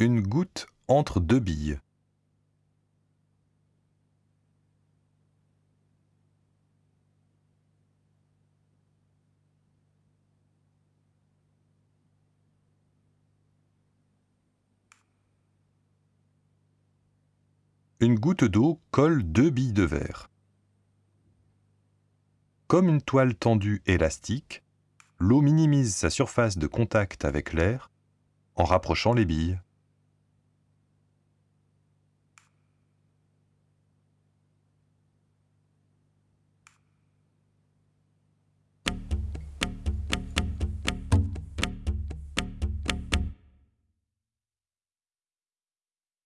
Une goutte entre deux billes. Une goutte d'eau colle deux billes de verre. Comme une toile tendue élastique, l'eau minimise sa surface de contact avec l'air en rapprochant les billes.